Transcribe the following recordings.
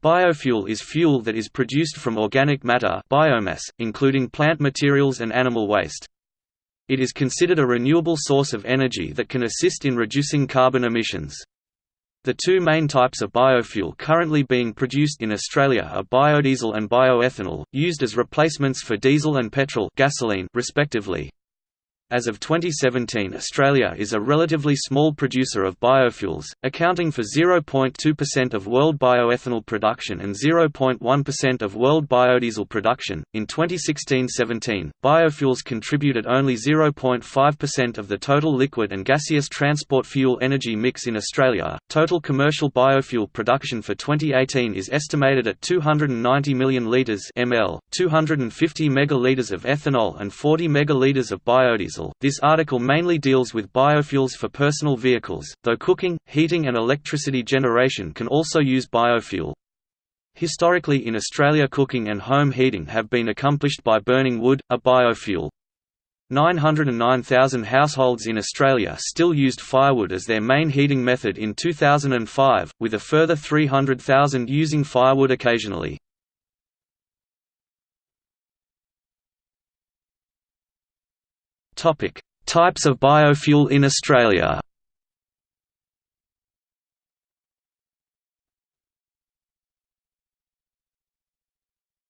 Biofuel is fuel that is produced from organic matter biomass, including plant materials and animal waste. It is considered a renewable source of energy that can assist in reducing carbon emissions. The two main types of biofuel currently being produced in Australia are biodiesel and bioethanol, used as replacements for diesel and petrol gasoline respectively. As of 2017 Australia is a relatively small producer of biofuels, accounting for 0.2% of world bioethanol production and 0.1% of world biodiesel production. In 2016-17, biofuels contributed only 0.5% of the total liquid and gaseous transport fuel energy mix in Australia. Total commercial biofuel production for 2018 is estimated at 290 million litres (ml), 250 megalitres of ethanol and 40 megalitres of biodiesel This article mainly deals with biofuels for personal vehicles, though cooking, heating and electricity generation can also use biofuel. Historically in Australia cooking and home heating have been accomplished by burning wood, a biofuel. 909,000 households in Australia still used firewood as their main heating method in 2005, with a further 300,000 using firewood occasionally. Topic: Types of biofuel in Australia.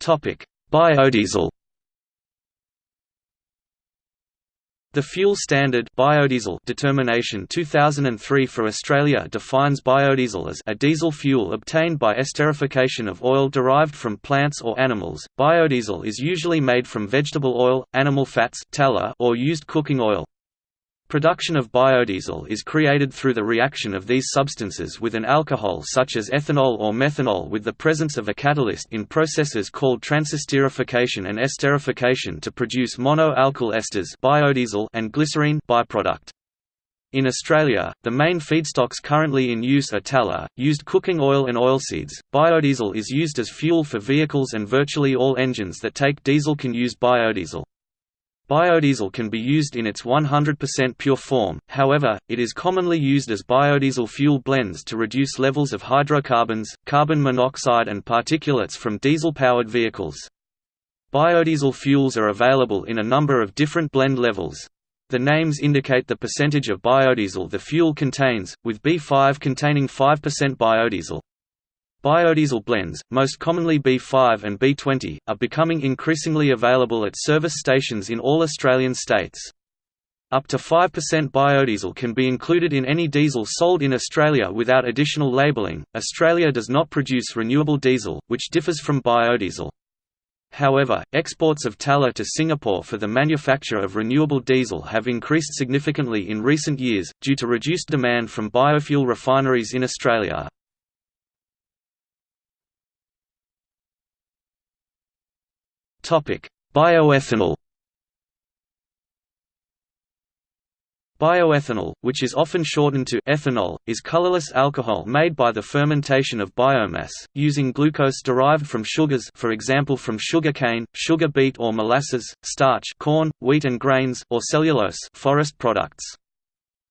Topic: Biodiesel. The Fuel Standard biodiesel determination 2003 for Australia defines biodiesel as a diesel fuel obtained by esterification of oil derived from plants or animals. Biodiesel is usually made from vegetable oil, animal fats or used cooking oil. Production of biodiesel is created through the reaction of these substances with an alcohol such as ethanol or methanol with the presence of a catalyst in processes called transesterification and esterification to produce mono-alkyl esters biodiesel and glycerine byproduct. In Australia, the main feedstocks currently in use are tallow, used cooking oil and oilseeds. Biodiesel is used as fuel for vehicles and virtually all engines that take diesel can use biodiesel. Biodiesel can be used in its 100% pure form, however, it is commonly used as biodiesel fuel blends to reduce levels of hydrocarbons, carbon monoxide and particulates from diesel-powered vehicles. Biodiesel fuels are available in a number of different blend levels. The names indicate the percentage of biodiesel the fuel contains, with B5 containing 5% biodiesel. Biodiesel blends, most commonly B5 and B20, are becoming increasingly available at service stations in all Australian states. Up to 5% biodiesel can be included in any diesel sold in Australia without additional labelling. Australia does not produce renewable diesel, which differs from biodiesel. However, exports of tallow to Singapore for the manufacture of renewable diesel have increased significantly in recent years, due to reduced demand from biofuel refineries in Australia. Bioethanol Bioethanol, which is often shortened to ethanol, is colorless alcohol made by the fermentation of biomass, using glucose derived from sugars for example from sugar cane, sugar beet or molasses, starch corn, wheat and grains, or cellulose forest products.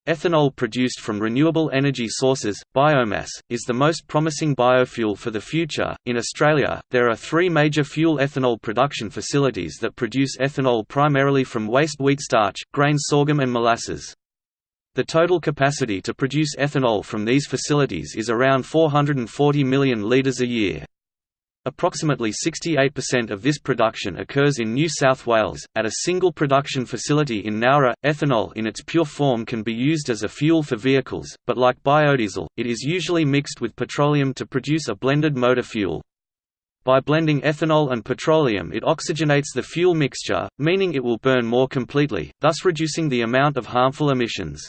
Ethanol produced from renewable energy sources, biomass, is the most promising biofuel for the future. In Australia, there are three major fuel ethanol production facilities that produce ethanol primarily from waste wheat starch, grain sorghum, and molasses. The total capacity to produce ethanol from these facilities is around 440 million litres a year. Approximately 68% of this production occurs in New South Wales. At a single production facility in Nowra, ethanol in its pure form can be used as a fuel for vehicles, but like biodiesel, it is usually mixed with petroleum to produce a blended motor fuel. By blending ethanol and petroleum it oxygenates the fuel mixture, meaning it will burn more completely, thus reducing the amount of harmful emissions.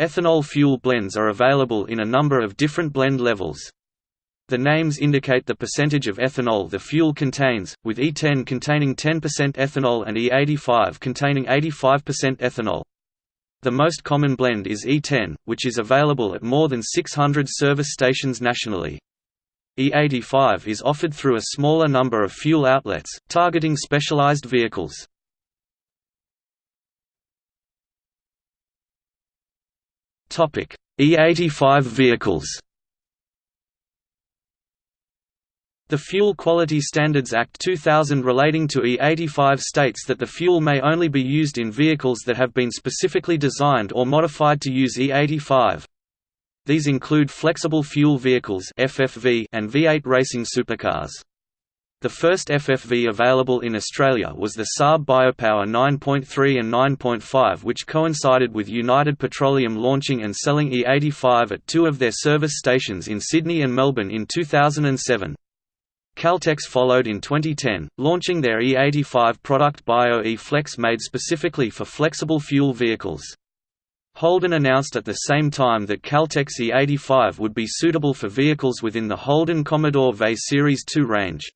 Ethanol fuel blends are available in a number of different blend levels. The names indicate the percentage of ethanol the fuel contains, with E10 containing 10% ethanol and E85 containing 85% ethanol. The most common blend is E10, which is available at more than 600 service stations nationally. E85 is offered through a smaller number of fuel outlets, targeting specialized vehicles. E85 vehicles The Fuel Quality Standards Act 2000 relating to E85 states that the fuel may only be used in vehicles that have been specifically designed or modified to use E85. These include flexible fuel vehicles (FFV) and V8 racing supercars. The first FFV available in Australia was the Saab Biopower 9.3 and 9.5 which coincided with United Petroleum launching and selling E85 at two of their service stations in Sydney and Melbourne in 2007. Caltex followed in 2010, launching their E85 product Bio-E Flex made specifically for flexible fuel vehicles. Holden announced at the same time that Caltex E85 would be suitable for vehicles within the Holden Commodore VE Series 2 range.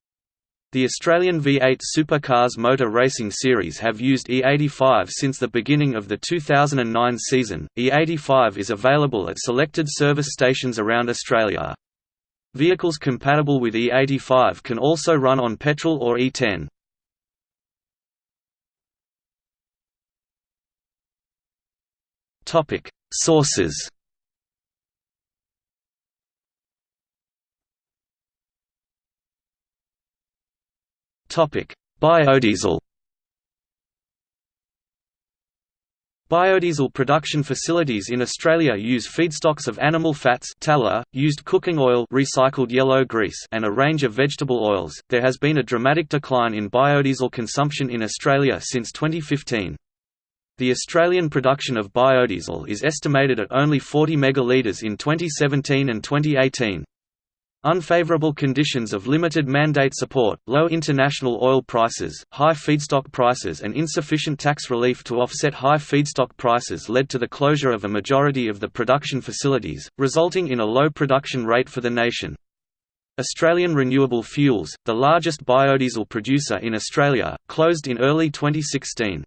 The Australian V8 Supercars Motor Racing Series have used E85 since the beginning of the 2009 season. E85 is available at selected service stations around Australia. Vehicles compatible with E85 can also run on petrol or E10. Topic: Sources. Topic: Biodiesel. Biodiesel production facilities in Australia use feedstocks of animal fats tallow, used cooking oil recycled yellow grease and a range of vegetable oils. There has been a dramatic decline in biodiesel consumption in Australia since 2015. The Australian production of biodiesel is estimated at only 40 megalitres in 2017 and 2018. Unfavorable conditions of limited mandate support, low international oil prices, high feedstock prices and insufficient tax relief to offset high feedstock prices led to the closure of a majority of the production facilities, resulting in a low production rate for the nation. Australian Renewable Fuels, the largest biodiesel producer in Australia, closed in early 2016.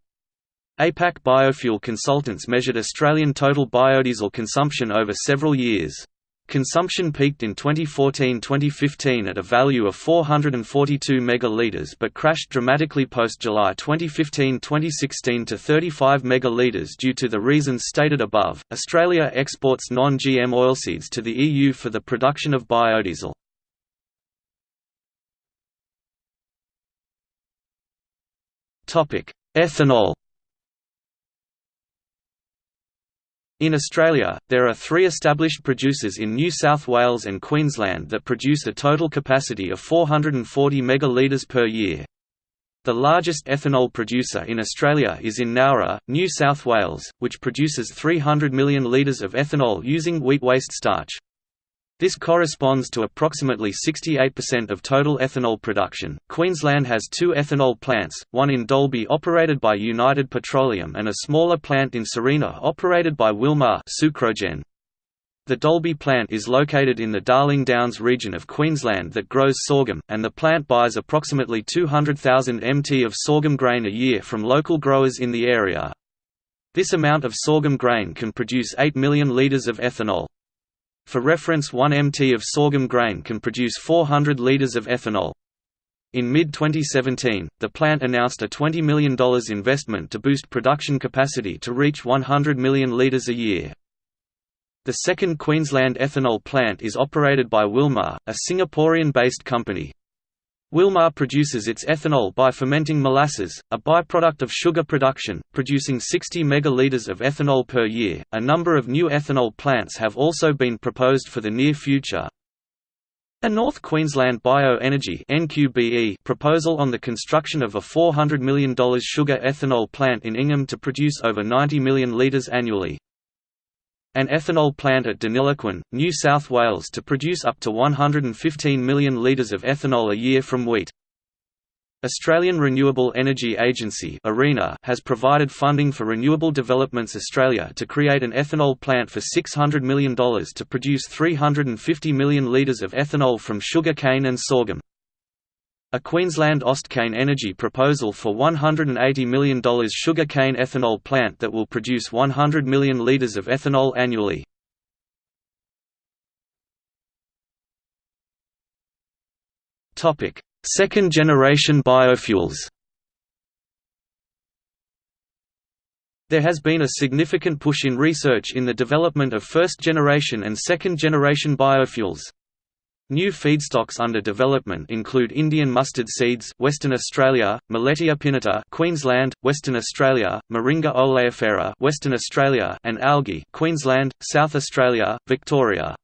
APAC Biofuel Consultants measured Australian total biodiesel consumption over several years. Consumption peaked in 2014–2015 at a value of 442 megalitres but crashed dramatically post-July 2015–2016 to 35 megalitres due to the reasons stated above. Australia exports non-GM oilseeds to the EU for the production of biodiesel. Topic: Ethanol In Australia, there are three established producers in New South Wales and Queensland that produce a total capacity of 440 megalitres per year. The largest ethanol producer in Australia is in Nowra, New South Wales, which produces 300 million litres of ethanol using wheat waste starch. This corresponds to approximately 68% of total ethanol production. Queensland has two ethanol plants, one in Dalby operated by United Petroleum and a smaller plant in Sarina operated by Wilmar Sucrogen. The Dalby plant is located in the Darling Downs region of Queensland that grows sorghum, and the plant buys approximately 200,000 mt of sorghum grain a year from local growers in the area. This amount of sorghum grain can produce 8 million litres of ethanol. For reference 1 mt of sorghum grain can produce 400 litres of ethanol. In mid-2017, the plant announced a $20 million investment to boost production capacity to reach 100 million litres a year. The second Queensland ethanol plant is operated by Wilmar, a Singaporean-based company. Wilmar produces its ethanol by fermenting molasses, a byproduct of sugar production, producing 60 megalitres of ethanol per year. A number of new ethanol plants have also been proposed for the near future. A North Queensland Bioenergy (NQBE) proposal on the construction of a $400 million sugar ethanol plant in Ingham to produce over 90 million litres annually. An ethanol plant at Deniliquin, New South Wales to produce up to 115 million litres of ethanol a year from wheat. Australian Renewable Energy Agency has provided funding for Renewable Developments Australia to create an ethanol plant for $600 million to produce 350 million litres of ethanol from sugar cane and sorghum. A Queensland Austkane Energy proposal for $180 million sugar cane ethanol plant that will produce 100 million litres of ethanol annually. Second-generation biofuels There has been a significant push in research in the development of first-generation and second-generation biofuels. New feedstocks under development include Indian mustard seeds Western Australia, Millettia pinnata Queensland, Western Australia, Moringa oleifera Western Australia and algae Queensland, South Australia, Victoria.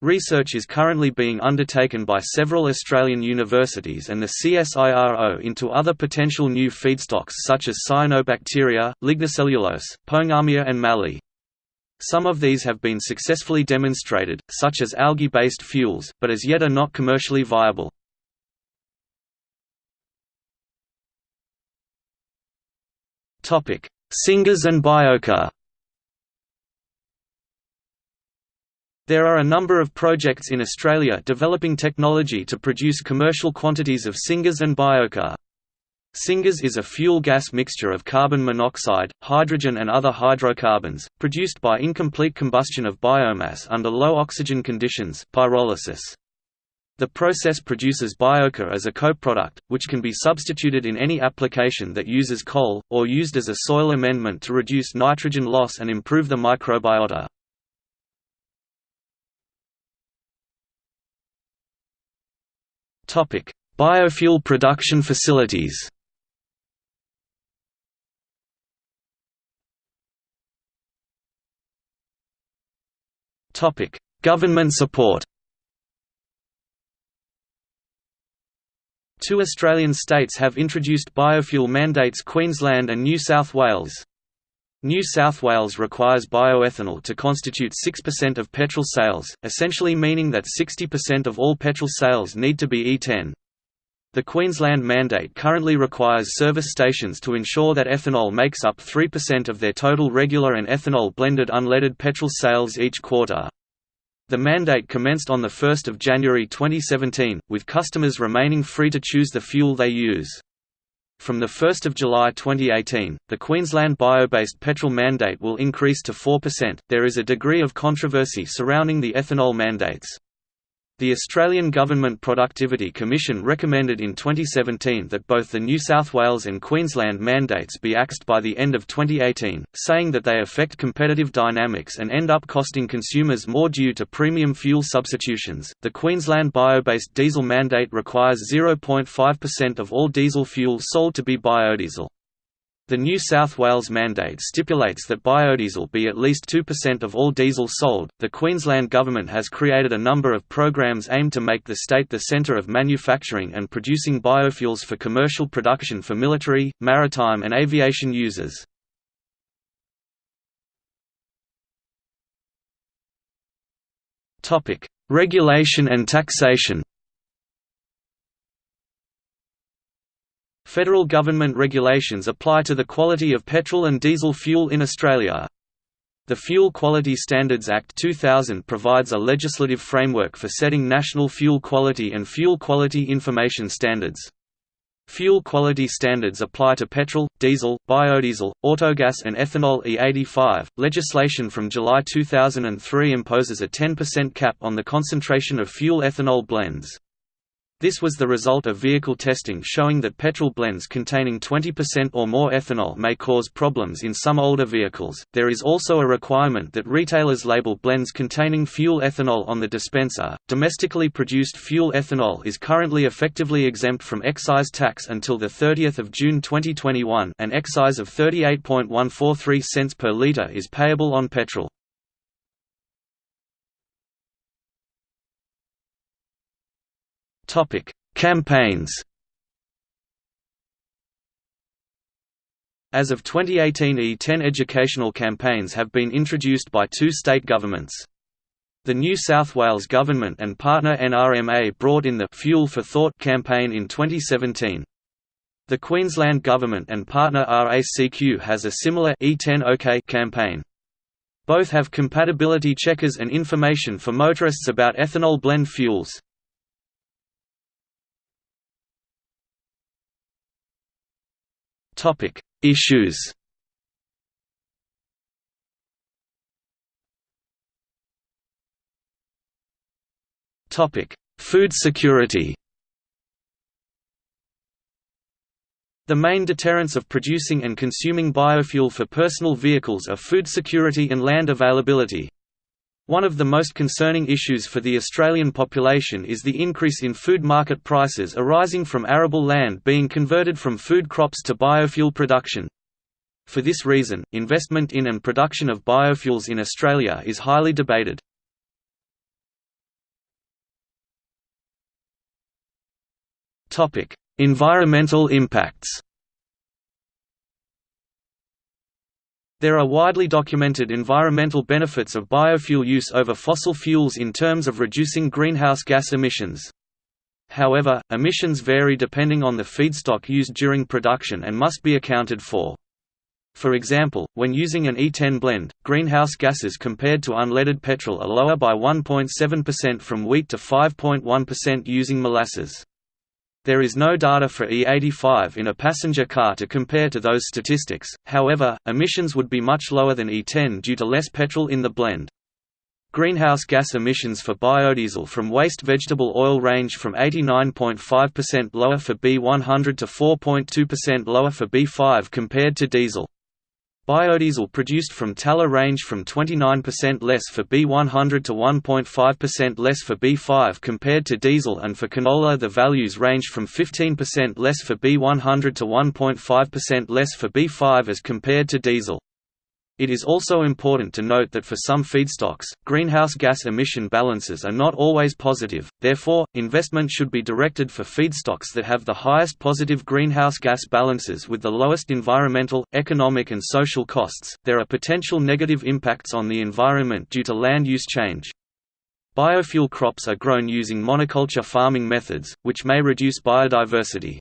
Research is currently being undertaken by several Australian universities and the CSIRO into other potential new feedstocks such as cyanobacteria, lignocellulose, pongamia and mallee. Some of these have been successfully demonstrated, such as algae-based fuels, but as yet are not commercially viable. Syngas and Biochar There are a number of projects in Australia developing technology to produce commercial quantities of syngas and biochar. Syngas is a fuel gas mixture of carbon monoxide, hydrogen and other hydrocarbons, produced by incomplete combustion of biomass under low oxygen conditions pyrolysis. The process produces biochar as a co-product, which can be substituted in any application that uses coal, or used as a soil amendment to reduce nitrogen loss and improve the microbiota. Biofuel production facilities Topic: Government support. Two Australian states have introduced biofuel mandates Queensland and New South Wales. New South Wales requires bioethanol to constitute 6% of petrol sales, essentially meaning that 60% of all petrol sales need to be E10. The Queensland mandate currently requires service stations to ensure that ethanol makes up 3% of their total regular and ethanol blended unleaded petrol sales each quarter. The mandate commenced on 1 January 2017, with customers remaining free to choose the fuel they use. From 1 July 2018, the Queensland bio-based petrol mandate will increase to 4%. There is a degree of controversy surrounding the ethanol mandates. The Australian Government Productivity Commission recommended in 2017 that both the New South Wales and Queensland mandates be axed by the end of 2018, saying that they affect competitive dynamics and end up costing consumers more due to premium fuel substitutions. The Queensland bio-based diesel mandate requires 0.5% of all diesel fuel sold to be biodiesel. The New South Wales mandate stipulates that biodiesel be at least 2% of all diesel sold. The Queensland Government has created a number of programs aimed to make the state the centre of manufacturing and producing biofuels for commercial production for military, maritime, and aviation users. Regulation and taxation Federal government regulations apply to the quality of petrol and diesel fuel in Australia. The Fuel Quality Standards Act 2000 provides a legislative framework for setting national fuel quality and fuel quality information standards. Fuel quality standards apply to petrol, diesel, biodiesel, autogas, and ethanol E85. Legislation from July 2003 imposes a 10% cap on the concentration of fuel ethanol blends. This was the result of vehicle testing showing that petrol blends containing 20% or more ethanol may cause problems in some older vehicles. There is also a requirement that retailers label blends containing fuel ethanol on the dispenser. Domestically produced fuel ethanol is currently effectively exempt from excise tax until the 30th of June 2021. An excise of 38.143 cents per liter is payable on petrol. Campaigns. As of 2018 E10 educational campaigns have been introduced by two state governments. The New South Wales government and partner NRMA brought in the Fuel for Thought campaign in 2017. The Queensland government and partner RACQ has a similar E10 OK campaign. Both have compatibility checkers and information for motorists about ethanol blend fuels. Topic: Issues. Topic: Food security. The main deterrents of producing and consuming biofuel for personal vehicles are food security and land availability. One of the most concerning issues for the Australian population is the increase in food market prices arising from arable land being converted from food crops to biofuel production. For this reason, investment in and production of biofuels in Australia is highly debated. environmental impacts There are widely documented environmental benefits of biofuel use over fossil fuels in terms of reducing greenhouse gas emissions. However, emissions vary depending on the feedstock used during production and must be accounted for. For example, when using an E10 blend, greenhouse gases compared to unleaded petrol are lower by 1.7% from wheat to 5.1% using molasses. There is no data for E85 in a passenger car to compare to those statistics, however, emissions would be much lower than E10 due to less petrol in the blend. Greenhouse gas emissions for biodiesel from waste vegetable oil range from 89.5% lower for B100 to 4.2% lower for B5 compared to diesel. Biodiesel produced from tallow range from 29% less for B100 to 1.5% less for B5 compared to diesel and for canola the values range from 15% less for B100 to 1.5% less for B5 as compared to diesel. It is also important to note that for some feedstocks, greenhouse gas emission balances are not always positive, therefore, investment should be directed for feedstocks that have the highest positive greenhouse gas balances with the lowest environmental, economic, and social costs. There are potential negative impacts on the environment due to land use change. Biofuel crops are grown using monoculture farming methods, which may reduce biodiversity.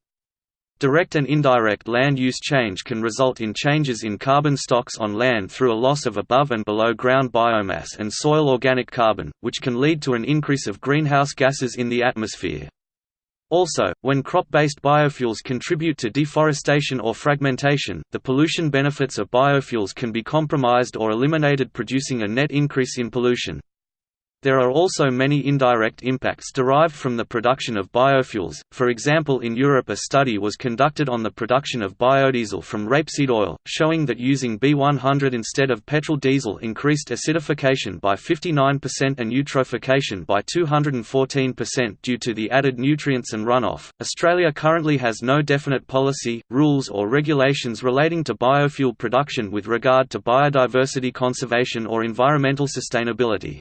Direct and indirect land use change can result in changes in carbon stocks on land through a loss of above and below ground biomass and soil organic carbon, which can lead to an increase of greenhouse gases in the atmosphere. Also, when crop-based biofuels contribute to deforestation or fragmentation, the pollution benefits of biofuels can be compromised or eliminated producing a net increase in pollution. There are also many indirect impacts derived from the production of biofuels, for example in Europe a study was conducted on the production of biodiesel from rapeseed oil, showing that using B100 instead of petrol diesel increased acidification by 59% and eutrophication by 214% due to the added nutrients and runoff. Australia currently has no definite policy, rules or regulations relating to biofuel production with regard to biodiversity conservation or environmental sustainability.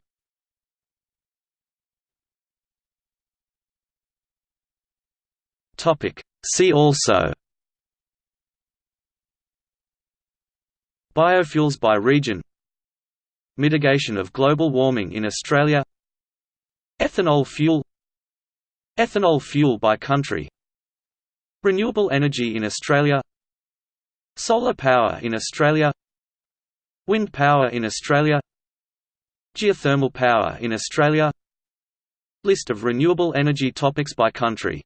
Topic. See also Biofuels by region Mitigation of global warming in Australia Ethanol fuel Ethanol fuel by country Renewable energy in Australia Solar power in Australia Wind power in Australia Geothermal power in Australia List of renewable energy topics by country